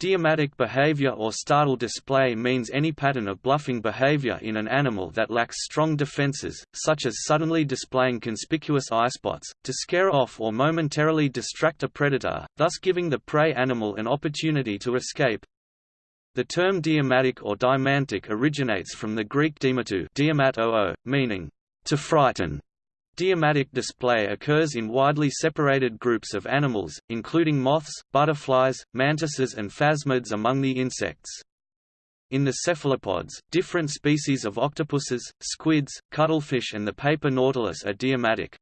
Deimatic behavior or startle display means any pattern of bluffing behavior in an animal that lacks strong defenses, such as suddenly displaying conspicuous eye spots, to scare off or momentarily distract a predator, thus giving the prey animal an opportunity to escape. The term deimatic or dymantic originates from the Greek deimatóō, meaning, to frighten, Deimatic display occurs in widely separated groups of animals, including moths, butterflies, mantises and phasmids among the insects. In the cephalopods, different species of octopuses, squids, cuttlefish and the paper nautilus are deimatic.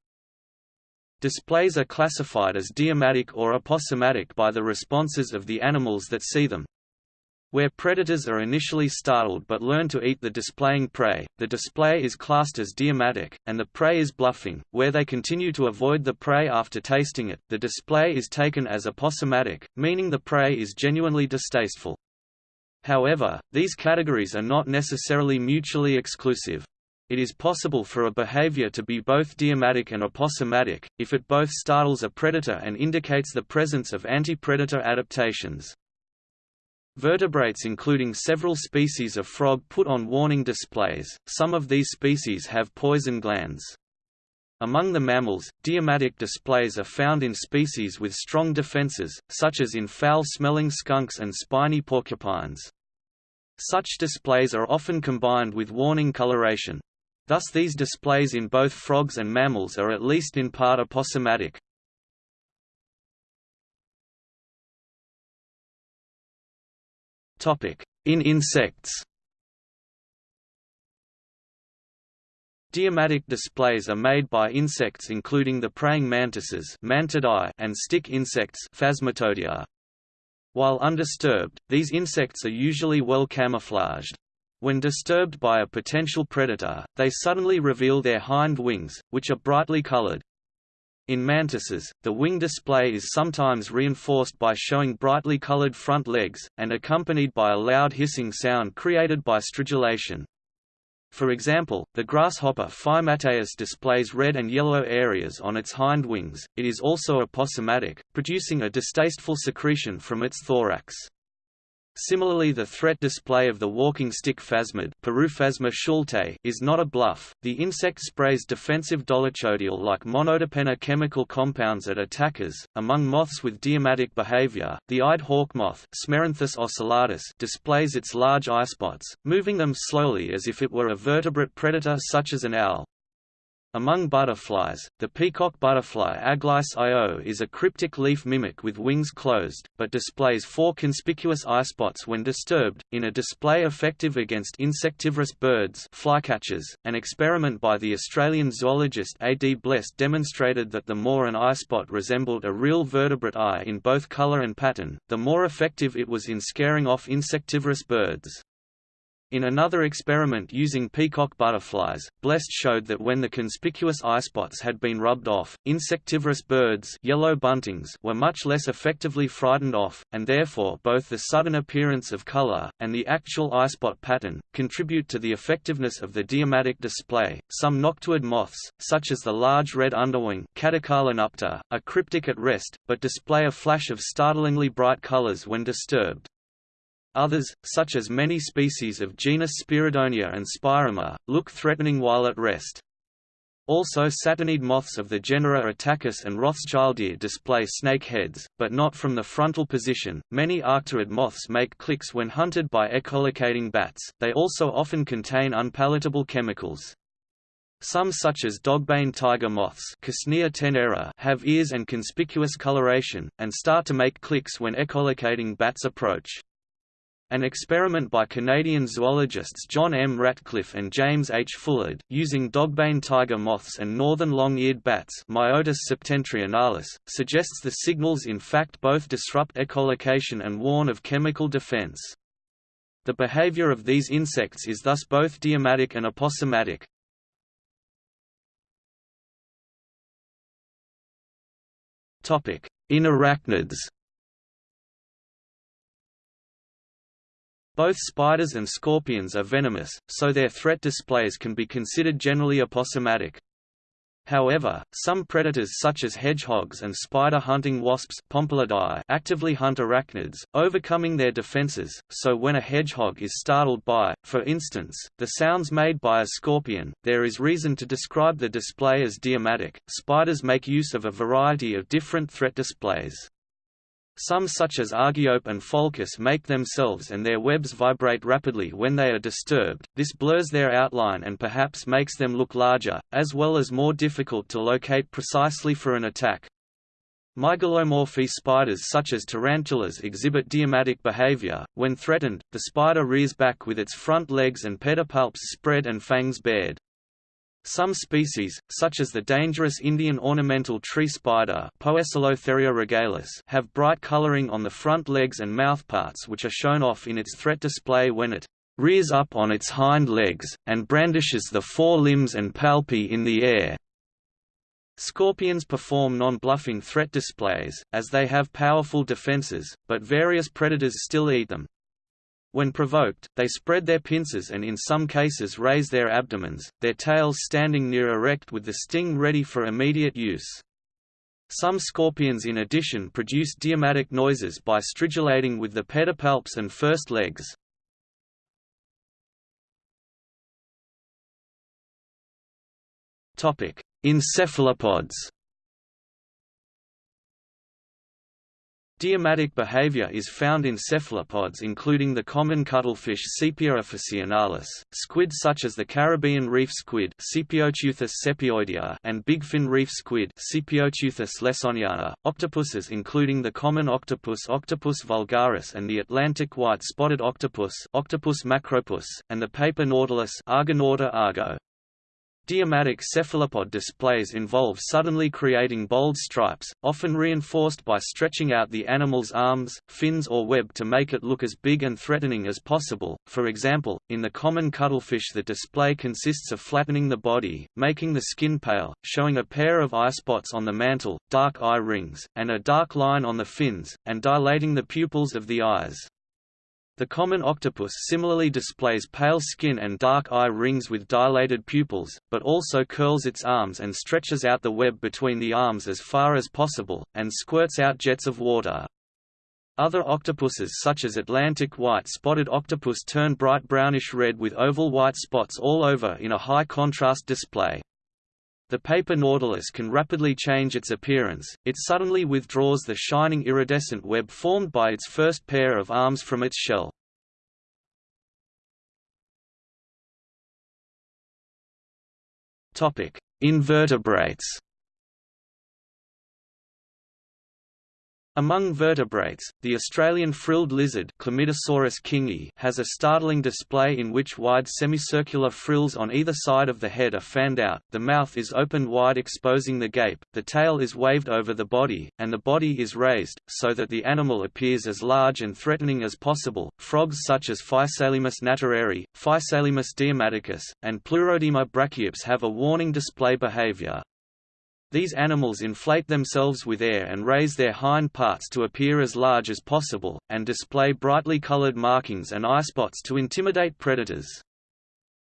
Displays are classified as deimatic or aposematic by the responses of the animals that see them. Where predators are initially startled but learn to eat the displaying prey, the display is classed as deimatic, and the prey is bluffing. Where they continue to avoid the prey after tasting it, the display is taken as aposematic, meaning the prey is genuinely distasteful. However, these categories are not necessarily mutually exclusive. It is possible for a behavior to be both deimatic and aposematic, if it both startles a predator and indicates the presence of anti-predator adaptations. Vertebrates including several species of frog put on warning displays, some of these species have poison glands. Among the mammals, deimatic displays are found in species with strong defenses, such as in foul-smelling skunks and spiny porcupines. Such displays are often combined with warning coloration. Thus these displays in both frogs and mammals are at least in part aposematic. In insects Deimatic displays are made by insects including the praying mantises Mantidae and stick insects Phasmatodea. While undisturbed, these insects are usually well camouflaged. When disturbed by a potential predator, they suddenly reveal their hind wings, which are brightly colored. In mantises, the wing display is sometimes reinforced by showing brightly colored front legs, and accompanied by a loud hissing sound created by stridulation. For example, the grasshopper Phymateus displays red and yellow areas on its hind wings. It is also aposematic, producing a distasteful secretion from its thorax. Similarly the threat display of the walking stick phasmid schulte is not a bluff, the insect sprays defensive dolichodial-like monoterpene chemical compounds at attackers. Among moths with deimatic behavior, the eyed hawk moth Smerinthus ocellatus displays its large eyespots, moving them slowly as if it were a vertebrate predator such as an owl. Among butterflies, the peacock butterfly Aglais io is a cryptic leaf mimic with wings closed, but displays four conspicuous eyespots when disturbed, in a display effective against insectivorous birds flycatchers. .An experiment by the Australian zoologist A. D. Blest demonstrated that the more an eyespot resembled a real vertebrate eye in both colour and pattern, the more effective it was in scaring off insectivorous birds. In another experiment using peacock butterflies, Blest showed that when the conspicuous eyespots had been rubbed off, insectivorous birds yellow buntings were much less effectively frightened off, and therefore both the sudden appearance of color, and the actual eyespot pattern, contribute to the effectiveness of the deimatic display. Some noctuid moths, such as the large red underwing are cryptic at rest, but display a flash of startlingly bright colors when disturbed. Others, such as many species of genus Speiredonia and Spirama, look threatening while at rest. Also saturniid moths of the genera Attacus and Rothschildia display snake heads, but not from the frontal position. Many arctiid moths make clicks when hunted by echolocating bats, they also often contain unpalatable chemicals. Some such as dogbane tiger moths have ears and conspicuous coloration, and start to make clicks when echolocating bats approach. An experiment by Canadian zoologists John M. Ratcliffe and James H. Fullard, using dogbane tiger moths and northern long-eared bats Myotis septentrionalis, suggests the signals in fact both disrupt echolocation and warn of chemical defense. The behavior of these insects is thus both deimatic and aposematic. In arachnids Both spiders and scorpions are venomous, so their threat displays can be considered generally aposematic. However, some predators such as hedgehogs and spider-hunting wasps actively hunt arachnids, overcoming their defenses, so when a hedgehog is startled by, for instance, the sounds made by a scorpion, there is reason to describe the display as deimatic. Spiders make use of a variety of different threat displays. Some such as Argiope and Pholcus make themselves and their webs vibrate rapidly when they are disturbed, this blurs their outline and perhaps makes them look larger, as well as more difficult to locate precisely for an attack. Mygalomorphy spiders such as tarantulas exhibit deimatic behavior. When threatened, the spider rears back with its front legs and pedipalps spread and fangs bared. Some species, such as the dangerous Indian ornamental tree spider regalis, have bright coloring on the front legs and mouthparts which are shown off in its threat display when it rears up on its hind legs, and brandishes the fore limbs and palpi in the air. Scorpions perform non-bluffing threat displays, as they have powerful defenses, but various predators still eat them. When provoked, they spread their pincers and in some cases raise their abdomens, their tails standing near erect with the sting ready for immediate use. Some scorpions in addition produce deimatic noises by stridulating with the pedipalps and first legs. In cephalopods Deimatic behavior is found in cephalopods including the common cuttlefish Sepia officinalis, squid such as the Caribbean reef squid and bigfin reef squid octopuses including the common octopus Octopus vulgaris and the Atlantic white-spotted octopus Octopus macropus, and the paper nautilus Argonauta argo. Deimatic cephalopod displays involve suddenly creating bold stripes, often reinforced by stretching out the animal's arms, fins or web to make it look as big and threatening as possible. For example, in the common cuttlefish the display consists of flattening the body, making the skin pale, showing a pair of eye spots on the mantle, dark eye rings, and a dark line on the fins, and dilating the pupils of the eyes. The common octopus similarly displays pale skin and dark eye rings with dilated pupils, but also curls its arms and stretches out the web between the arms as far as possible, and squirts out jets of water. Other octopuses such as Atlantic white-spotted octopus turn bright brownish-red with oval white spots all over in a high-contrast display. The paper nautilus can rapidly change its appearance, it suddenly withdraws the shining iridescent web formed by its first pair of arms from its shell. Invertebrates Among vertebrates, the Australian frilled lizard kingi has a startling display in which wide semicircular frills on either side of the head are fanned out, the mouth is opened wide exposing the gape, the tail is waved over the body, and the body is raised, so that the animal appears as large and threatening as possible. Frogs such as Physalaemus nattereri, Physalaemus deimaticus, and Pleurodema brachiops have a warning display behavior. These animals inflate themselves with air and raise their hind parts to appear as large as possible, and display brightly colored markings and eye spots to intimidate predators.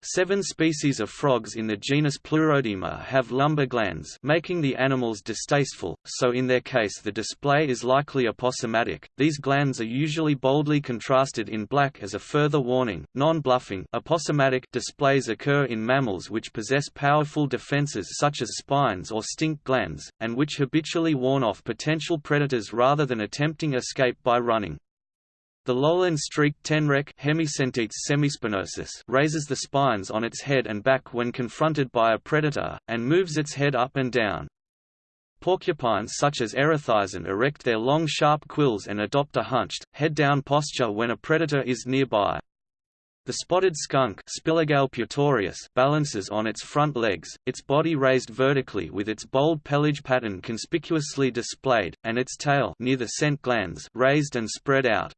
Seven species of frogs in the genus Pleurodema have lumbar glands making the animals distasteful, so in their case the display is likely aposematic. These glands are usually boldly contrasted in black as a further warning. Non-bluffing aposematic displays occur in mammals which possess powerful defenses such as spines or stink glands, and which habitually warn off potential predators rather than attempting escape by running. The lowland streaked tenrec semispinosus raises the spines on its head and back when confronted by a predator, and moves its head up and down. Porcupines such as Erethizon erect their long sharp quills and adopt a hunched, head-down posture when a predator is nearby. The spotted skunk putorius balances on its front legs, its body raised vertically with its bold pelage pattern conspicuously displayed, and its tail near the scent glands raised and spread out.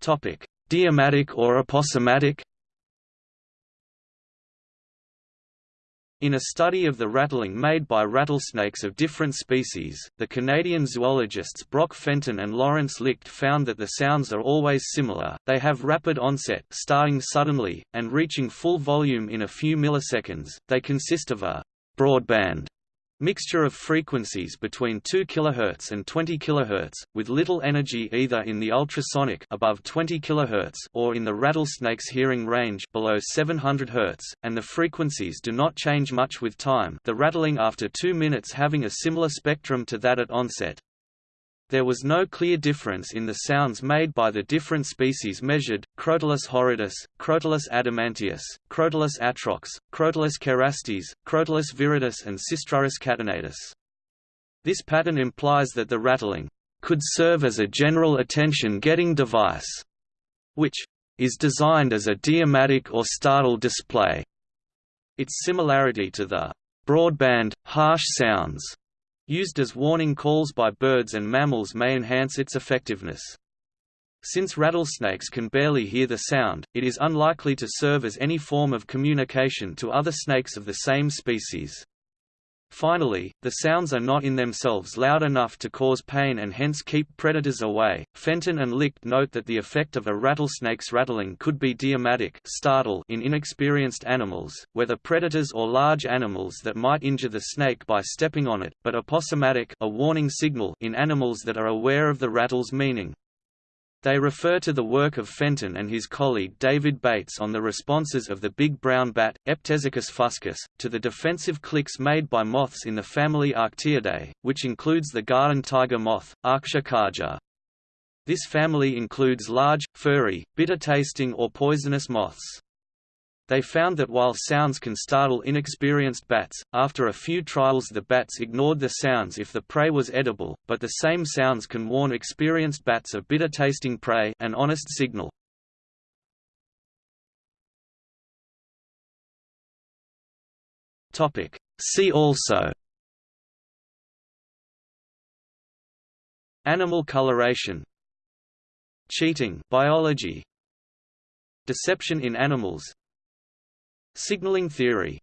Topic: Deimatic or aposematic. In a study of the rattling made by rattlesnakes of different species, the Canadian zoologists Brock Fenton and Lawrence Licht found that the sounds are always similar, they have rapid onset starting suddenly, and reaching full volume in a few milliseconds, they consist of a «broadband» Mixture of frequencies between 2 kHz and 20 kHz, with little energy either in the ultrasonic above 20 kHz or in the rattlesnake's hearing range below 700 Hz, and the frequencies do not change much with time the rattling after 2 minutes having a similar spectrum to that at onset. There was no clear difference in the sounds made by the different species measured, Crotalus horridus, Crotalus adamanteus, Crotalus atrox, Crotalus cerastes, Crotalus viridis and Sistrurus catenatus. This pattern implies that the rattling could serve as a general attention-getting device, which is designed as a deimatic or startle display. Its similarity to the broadband, harsh sounds used as warning calls by birds and mammals may enhance its effectiveness. Since rattlesnakes can barely hear the sound, it is unlikely to serve as any form of communication to other snakes of the same species. Finally, the sounds are not in themselves loud enough to cause pain and hence keep predators away. Fenton and Licht note that the effect of a rattlesnake's rattling could be deimatic startle in inexperienced animals, whether predators or large animals that might injure the snake by stepping on it, but aposematic a warning signal in animals that are aware of the rattle's meaning. They refer to the work of Fenton and his colleague David Bates on the responses of the big brown bat, Eptesicus fuscus, to the defensive clicks made by moths in the family Arctiidae, which includes the garden tiger moth, Arctia caja. This family includes large, furry, bitter-tasting or poisonous moths. They found that while sounds can startle inexperienced bats, after a few trials the bats ignored the sounds if the prey was edible, but the same sounds can warn experienced bats of bitter-tasting prey an honest signal. See also Animal coloration Cheating biology Deception in animals Signaling theory